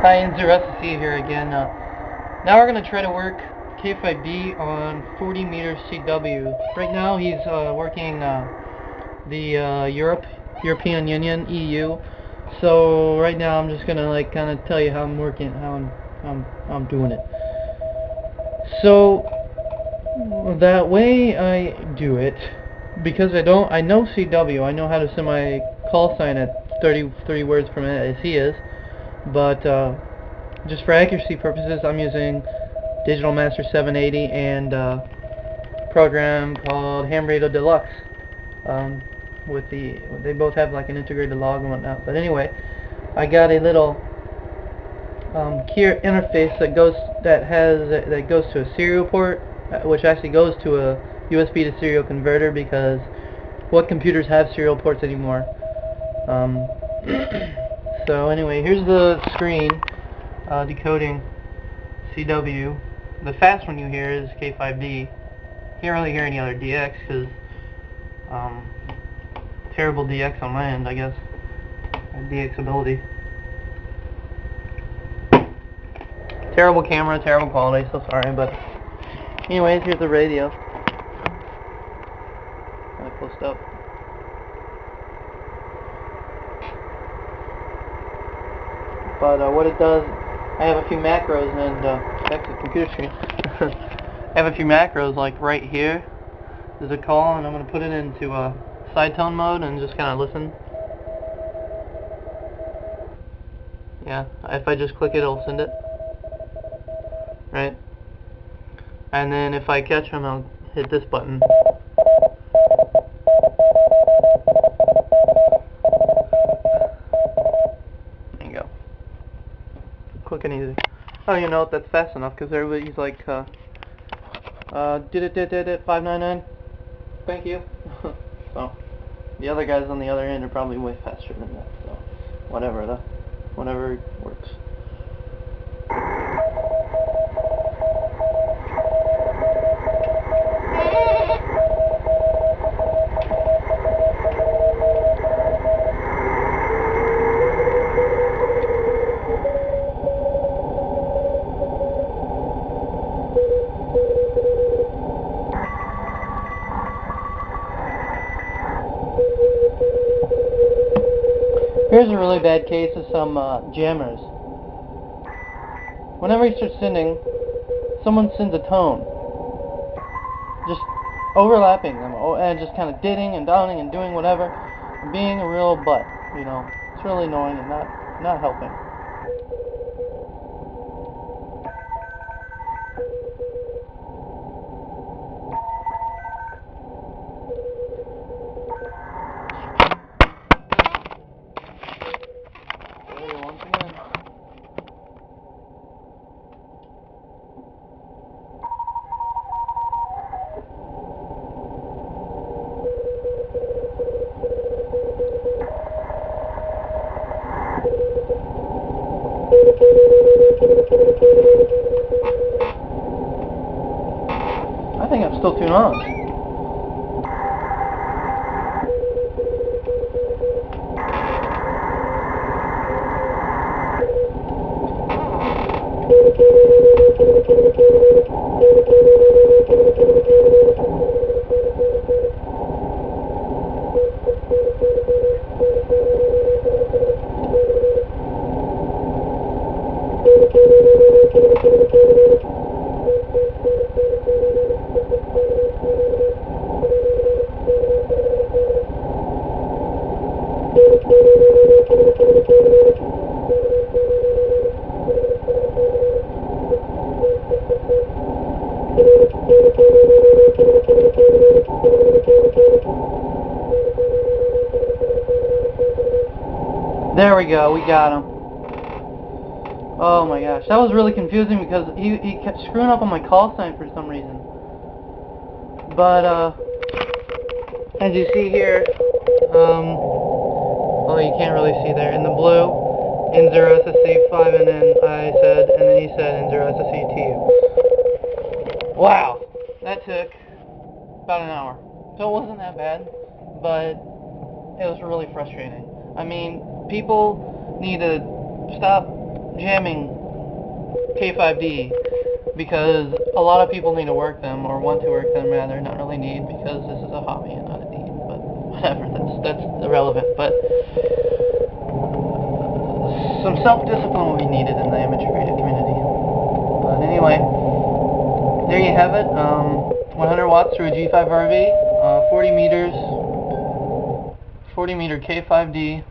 Hi, Inzursa here again. Uh, now we're going to try to work K5D on 40 meter CW. Right now he's uh, working uh, the uh, Europe, European Union, EU. So right now I'm just going to like kind of tell you how I'm working, how I'm, how I'm, I'm doing it. So that way I do it because I don't, I know CW, I know how to send my call sign at 30, 30 words per minute as he is but uh, just for accuracy purposes I'm using Digital Master 780 and uh, program called Ham Radio Deluxe um, with the they both have like an integrated log and whatnot. But anyway I got a little um, key interface that goes that has that goes to a serial port uh, which actually goes to a USB to serial converter because what computers have serial ports anymore? Um, So anyway, here's the screen uh, decoding CW. The fast one you hear is K5D. Can't really hear any other DX because um, terrible DX on my end, I guess. DX ability. Terrible camera, terrible quality, so sorry, but anyways, here's the radio. Kind of close up. But uh, what it does, I have a few macros and uh, back to the computer screen. I have a few macros like right here. There's a call and I'm going to put it into uh, side tone mode and just kind of listen. Yeah, if I just click it, it'll send it. Right? And then if I catch him, I'll hit this button. Oh, you know that's fast enough because everybody's like, uh, uh, did it, did it, did it, 599. Thank you. so, the other guys on the other end are probably way faster than that. So, whatever, the, whatever Here's a really bad case of some uh, jammers. Whenever you start sending, someone sends a tone. Just overlapping them, oh, and just kind of ditting and downing and doing whatever, being a real butt, you know. It's really annoying and not, not helping. I think I'm still too on. There we go, we got him. Oh my gosh, that was really confusing because he, he kept screwing up on my call sign for some reason. But, uh, as you see here, um, oh you can't really see there, in the blue, N0 SSC5 and then I said, and then he said N0 SSC2. Wow, that took about an hour. So it wasn't that bad, but it was really frustrating. I mean, people need to stop jamming K5D because a lot of people need to work them or want to work them rather, not really need because this is a hobby and not a need. But whatever, that's that's irrelevant. But some self-discipline will be needed in the amateur radio community. But anyway, there you have it. Um, 100 watts through a G5RV, uh, 40 meters, 40 meter K5D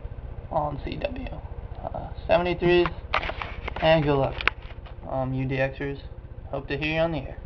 on CW. Uh, 73s, and good luck, um, UDXers. Hope to hear you on the air.